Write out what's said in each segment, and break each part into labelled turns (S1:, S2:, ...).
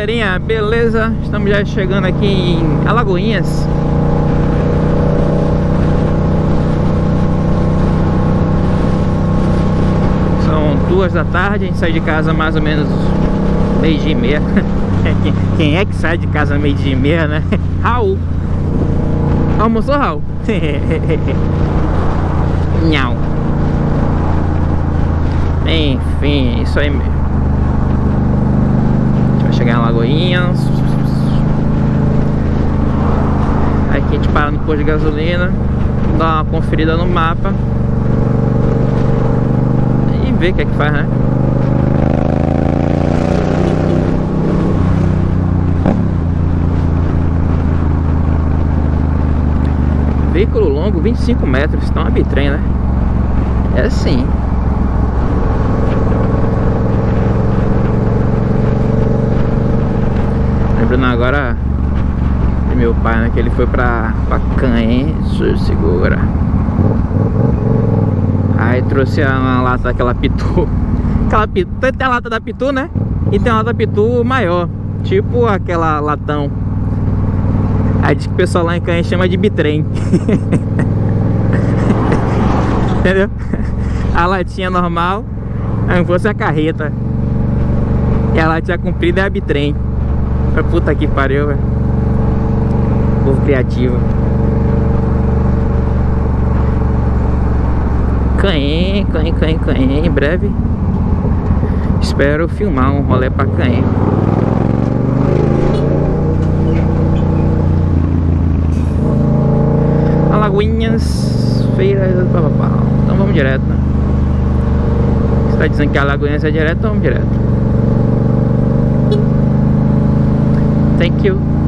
S1: galerinha, beleza? Estamos já chegando aqui em Alagoinhas São duas da tarde, a gente sai de casa mais ou menos meio dia e meia Quem é que sai de casa meio dia e meia, né? Raul Almoçou, Raul? Nhau Enfim, isso aí mesmo chegar em Lagoinhas Aí aqui a gente para no posto de gasolina Dá uma conferida no mapa E vê o que é que faz, né? Veículo longo, 25 metros, então é bitrem, né? É assim né? Que ele foi pra, pra Canhen, segura. Aí trouxe uma lata daquela pitu. Aquela pitu, tem a lata da pitu, né? E tem a lata pitu maior, tipo aquela latão. Aí diz que o pessoal lá em Canhen chama de bitrem. Entendeu? A latinha normal, aí fosse a carreta. E a latinha comprida é a bitrem. Puta que pariu, velho. Povo criativo. Canhem, Canhem, Canhem, Canhem. Em breve espero filmar um rolê pra Canhem. Alagoinhas, feira, papapá. Então vamos direto, né? Você tá dizendo que Alagoinhas é direto, vamos direto. Thank you.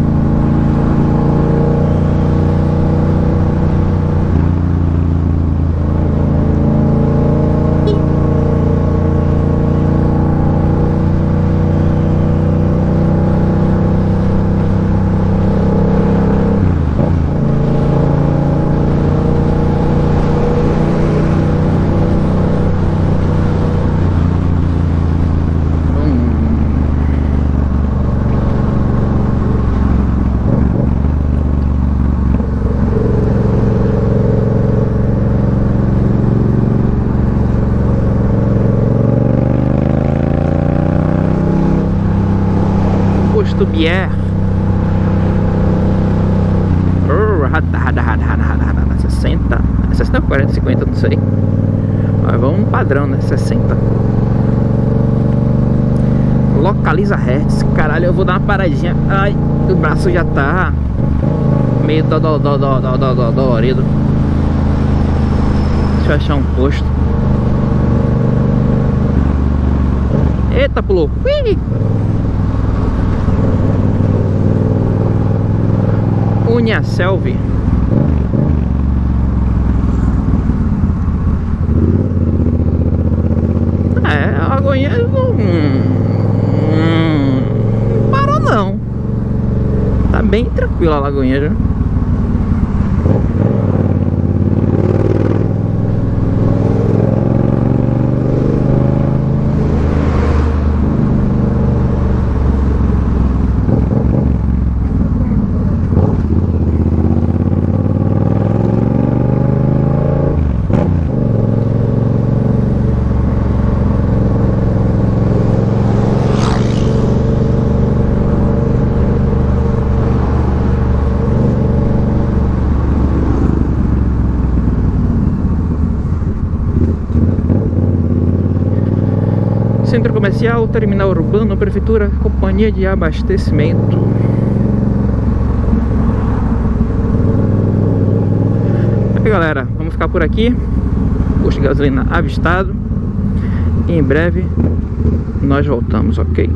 S1: Bier. Rada, rada, rada, 60. 60 ou 40, 50, não sei. Mas vamos no padrão, né? 60. Localiza hertz. Caralho, eu vou dar uma paradinha. Ai, o braço já tá meio dolorido. Deixa eu achar um posto. Eita, pulou. Ui! Uniaselv É, a Lagoinha não, não parou não. Tá bem tranquila a Lagoinha já Centro comercial, terminal urbano, prefeitura, companhia de abastecimento. Aí galera, vamos ficar por aqui. Posto de gasolina avistado. E em breve nós voltamos, ok?